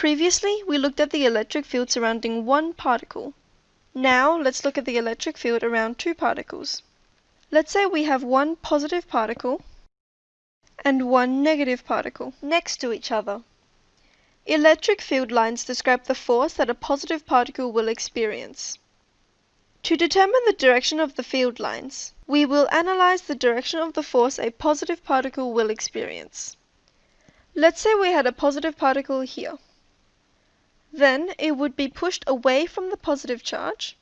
Previously, we looked at the electric field surrounding one particle. Now, let's look at the electric field around two particles. Let's say we have one positive particle and one negative particle next to each other. Electric field lines describe the force that a positive particle will experience. To determine the direction of the field lines, we will analyze the direction of the force a positive particle will experience. Let's say we had a positive particle here. Then it would be pushed away from the positive charge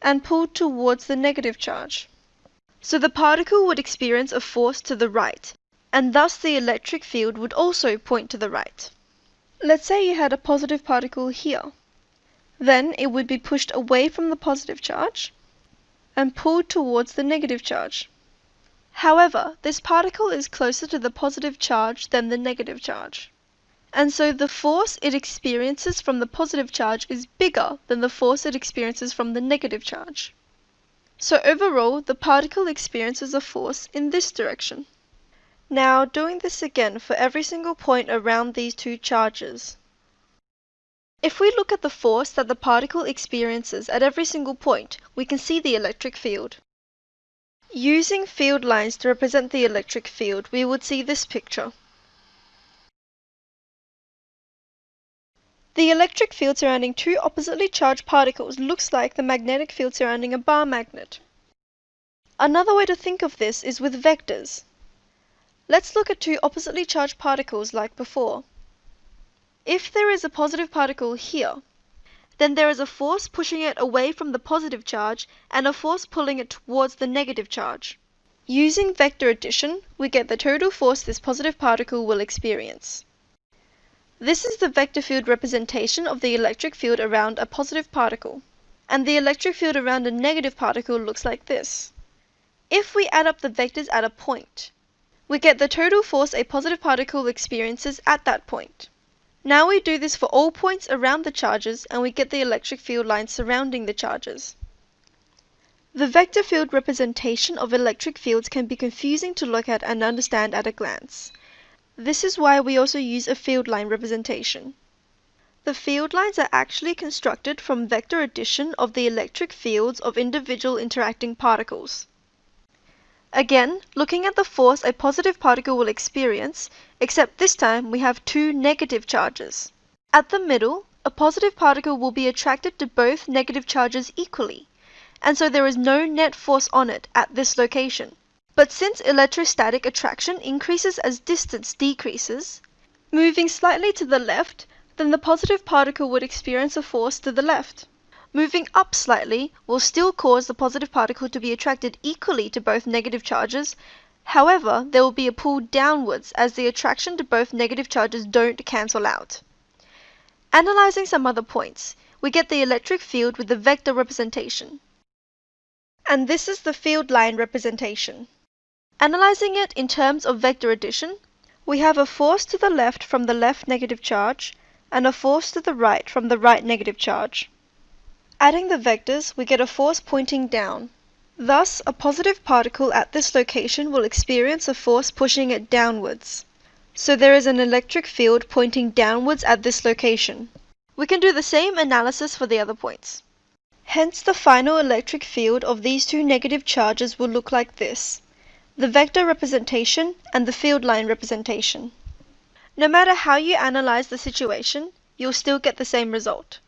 and pulled towards the negative charge. So the particle would experience a force to the right, and thus the electric field would also point to the right. Let's say you had a positive particle here. Then it would be pushed away from the positive charge and pulled towards the negative charge. However, this particle is closer to the positive charge than the negative charge. And so the force it experiences from the positive charge is bigger than the force it experiences from the negative charge. So overall, the particle experiences a force in this direction. Now doing this again for every single point around these two charges. If we look at the force that the particle experiences at every single point, we can see the electric field. Using field lines to represent the electric field, we would see this picture. The electric field surrounding two oppositely charged particles looks like the magnetic field surrounding a bar magnet. Another way to think of this is with vectors. Let's look at two oppositely charged particles like before. If there is a positive particle here, then there is a force pushing it away from the positive charge and a force pulling it towards the negative charge. Using vector addition, we get the total force this positive particle will experience. This is the vector field representation of the electric field around a positive particle, and the electric field around a negative particle looks like this. If we add up the vectors at a point, we get the total force a positive particle experiences at that point. Now we do this for all points around the charges and we get the electric field lines surrounding the charges. The vector field representation of electric fields can be confusing to look at and understand at a glance. This is why we also use a field line representation. The field lines are actually constructed from vector addition of the electric fields of individual interacting particles. Again, looking at the force a positive particle will experience, except this time we have two negative charges. At the middle, a positive particle will be attracted to both negative charges equally, and so there is no net force on it at this location. But since electrostatic attraction increases as distance decreases, moving slightly to the left, then the positive particle would experience a force to the left. Moving up slightly will still cause the positive particle to be attracted equally to both negative charges. However, there will be a pull downwards as the attraction to both negative charges don't cancel out. Analyzing some other points, we get the electric field with the vector representation. And this is the field line representation. Analyzing it in terms of vector addition, we have a force to the left from the left negative charge and a force to the right from the right negative charge. Adding the vectors, we get a force pointing down. Thus, a positive particle at this location will experience a force pushing it downwards. So there is an electric field pointing downwards at this location. We can do the same analysis for the other points. Hence the final electric field of these two negative charges will look like this. The vector representation and the field line representation. No matter how you analyze the situation, you'll still get the same result.